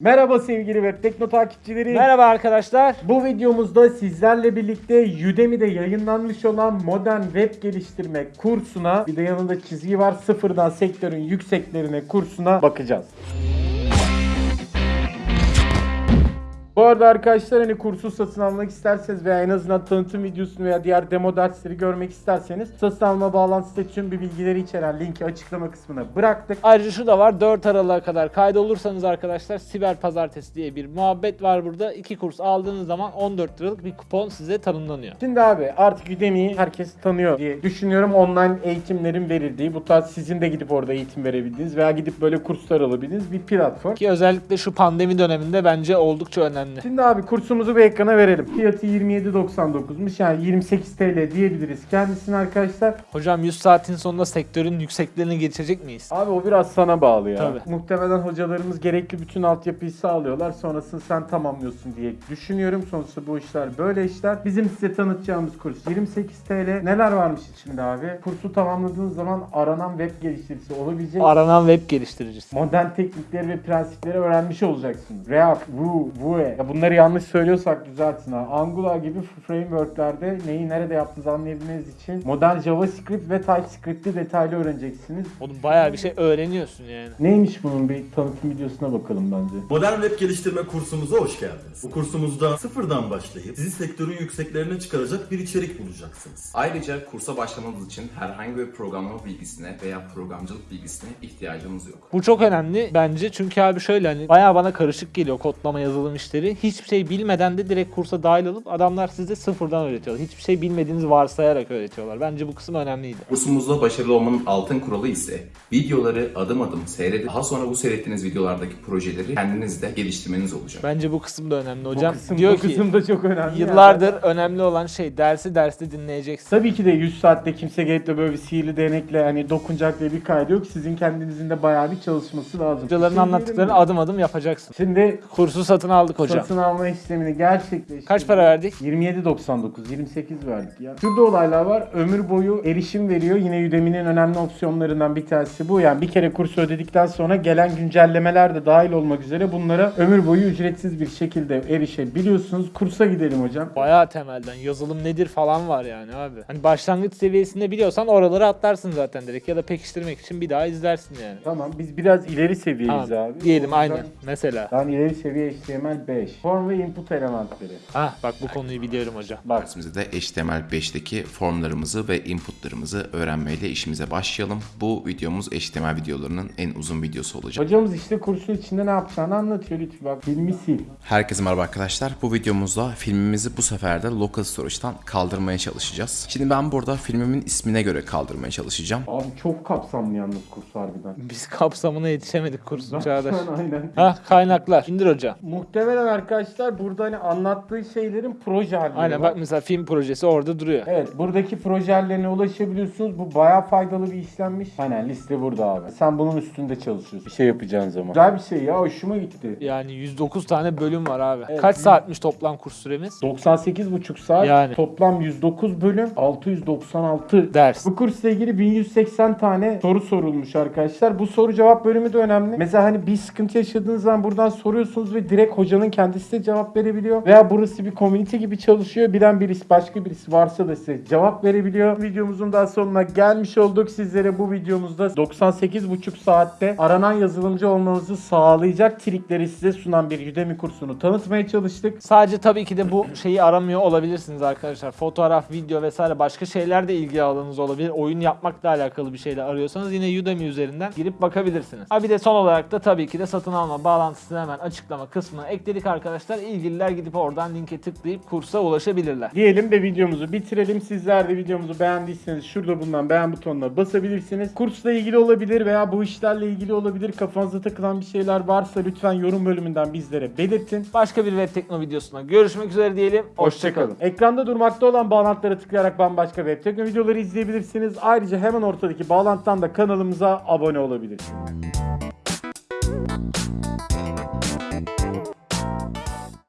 Merhaba sevgili Web Tekno takipçileri. Merhaba arkadaşlar. Bu videomuzda sizlerle birlikte Udemy'de yayınlanmış olan modern web geliştirme kursuna bir de yanında çizgi var sıfırdan sektörün yükseklerine kursuna bakacağız. Bu arada arkadaşlar hani kursu satın almak isterseniz veya en azından tanıtım videosunu veya diğer demo dersleri görmek isterseniz satın alma bağlantısı tüm bir bilgileri içeren linki açıklama kısmına bıraktık. Ayrıca şu da var 4 Aralık'a kadar kaydolursanız arkadaşlar Siber Pazartesi diye bir muhabbet var burada. İki kurs aldığınız zaman 14 liralık bir kupon size tanımlanıyor. Şimdi abi artık Udemy'yi herkes tanıyor diye düşünüyorum. Online eğitimlerin verildiği, bu tarz sizin de gidip orada eğitim verebildiğiniz veya gidip böyle kurslar alabildiğiniz bir platform. Ki özellikle şu pandemi döneminde bence oldukça önemli. Şimdi abi kursumuzu bir ekrana verelim. Fiyatı 27.99'muş yani 28 TL diyebiliriz kendisine arkadaşlar. Hocam 100 saatin sonunda sektörün yükseklerini geçecek miyiz? Abi o biraz sana bağlı ya. Tabii. Muhtemelen hocalarımız gerekli bütün altyapıyı sağlıyorlar. Sonrasını sen tamamlıyorsun diye düşünüyorum. Sonuçta bu işler böyle işler. Bizim size tanıtacağımız kurs 28 TL. Neler varmış içinde abi? Kursu tamamladığınız zaman aranan web geliştiricisi olabilecek. Aranan web geliştiricisi. modern teknikleri ve prensipleri öğrenmiş olacaksınız. React, Vue, Vue. Ya bunları yanlış söylüyorsak düzeltin ha. Angular gibi frameworklerde neyi nerede yaptığınızı anlayabilmeniz için modern JavaScript ve TypeScript'i detaylı öğreneceksiniz. Oğlum bayağı bir şey öğreniyorsun yani. Neymiş bunun bir tanıtım videosuna bakalım bence. Modern web geliştirme kursumuza hoş geldiniz. Bu kursumuzda sıfırdan başlayıp sizi sektörün yükseklerine çıkaracak bir içerik bulacaksınız. Ayrıca kursa başlamanız için herhangi bir programlama bilgisine veya programcılık bilgisine ihtiyacınız yok. Bu çok önemli bence çünkü abi şöyle hani bayağı bana karışık geliyor kodlama yazılım işleri. Hiçbir şey bilmeden de direkt kursa dahil olup adamlar size sıfırdan öğretiyorlar. Hiçbir şey bilmediğinizi varsayarak öğretiyorlar. Bence bu kısım önemliydi. Kursumuzda başarılı olmanın altın kuralı ise videoları adım adım seyredip daha sonra bu seyrettiğiniz videolardaki projeleri kendiniz de geliştirmeniz olacak. Bence bu kısım da önemli hocam. bu kısım, Diyor bu ki kısım da çok önemli. yıllardır Yani. önemli olan şey dersi derste dinleyeceksin. Tabii ki de 100 saatte kimse gelip de böyle bir sihirli değnekle hani dokunacak diye bir kaydı yok. Sizin kendinizin de bayağı bir çalışması lazım. Hocaların şey anlattıklarını adım adım yapacaksın. Şimdi Kursu satın aldık hocam. Satın alma işlemini gerçekleştirdik. Kaç para verdik? 27.99, 28 verdik ya. Şurada olaylar var. Ömür boyu erişim veriyor. Yine Udemy'nin önemli opsiyonlarından bir tanesi bu. Yani bir kere kursu ödedikten sonra gelen güncellemeler de dahil olmak üzere bunlara ömür boyu ücretsiz bir şekilde erişebiliyorsunuz. Kursa gidelim hocam. Bayağı temelden yazılım nedir falan var yani abi. Hani başlangıç seviyesinde biliyorsan oraları atlarsın zaten direkt ya da pekiştirmek için bir daha izlersin yani. Tamam biz biraz ileri seviyeyiz Tamam, abi. diyelim O yüzden- aynen. Mesela. Ben ileri seviye HTML 5. Form ve input elementleri. Ah bak bu konuyu biliyorum hocam. Bak Dersimizde de HTML5'teki formlarımızı ve inputlarımızı öğrenmeyle işimize başlayalım. Bu videomuz HTML videolarının en uzun videosu olacak. hocamız işte kursun içinde ne yapacağını anlatıyor lütfen. Bak filmi sil. Herkese merhaba arkadaşlar. Bu videomuzda filmimizi bu sefer de Local Storage'dan kaldırmaya çalışacağız. Şimdi ben burada filmimin ismine göre kaldırmaya çalışacağım. Abi çok kapsamlı yalnız kurs harbiden. Biz kapsamına yetişemedik kursun Çağdaş. Aynen. Hah kaynaklar. İndir hocam. Muhtemelen arkadaşlar burada hani anlattığı şeylerin proje halleri Aynen var. bak mesela film projesi orada duruyor. Evet buradaki proje hallerine ulaşabiliyorsunuz. Bu bayağı faydalı bir işlenmiş. Aynen liste burada abi. Sen bunun üstünde çalışıyorsun. Bir şey yapacağın zaman. Güzel bir şey ya hoşuma gitti. Yani 109 tane bölüm var abi. Evet. Kaç saatmiş toplam kurs süremiz? 98,5 saat. Yani. Toplam 109 bölüm. 696 Ders. Bu kursla ilgili 1180 tane soru sorulmuş arkadaşlar. Bu soru cevap bölümü de önemli. Mesela hani bir sıkıntı yaşadığınız zaman buradan soruyorsunuz ve direkt hocanın kendisi de cevap verebiliyor. Veya burası bir komünite gibi çalışıyor. Bilen birisi başka birisi varsa da size cevap verebiliyor. Videomuzun daha sonuna gelmiş olduk. Sizlere bu videomuzda 98,5 saatte aranan yazılımcı olmanızı sağlayacak trikleri size sunan bir Udemy kursunu tanıtmaya çalıştık. Sadece tabii ki de bu şeyi aramıyor olabilirsiniz arkadaşlar. Fotoğraf, video vesaire başka şeyler de ilgi alanınız olabilir. Oyun yapmakla alakalı bir şeyler arıyorsanız yine Udemy üzerinden girip bakabilirsiniz. Ha bir de son olarak da tabii ki de satın alma bağlantısını hemen açıklama kısmına ekledik arkadaşlar. İlgililer gidip oradan linke tıklayıp kursa ulaşabilirler. Diyelim de videomuzu bitirelim. Sizler de videomuzu beğendiyseniz şurada bulunan beğen butonuna basabilirsiniz. Kursla ilgili olabilir veya bu işlerle ilgili olabilir. Kafanıza takılan bir şeyler varsa lütfen yorum bölümünden bizlere belirtin. Başka bir web tekno videosuna görüşmek üzere diyelim. Hoşçakalın. Ekranda durmakta olan bağlantılara tıklayarak bambaşka web tekno videoları izleyebilirsiniz. Ayrıca hemen ortadaki bağlantıdan da kanalımıza abone olabilirsiniz.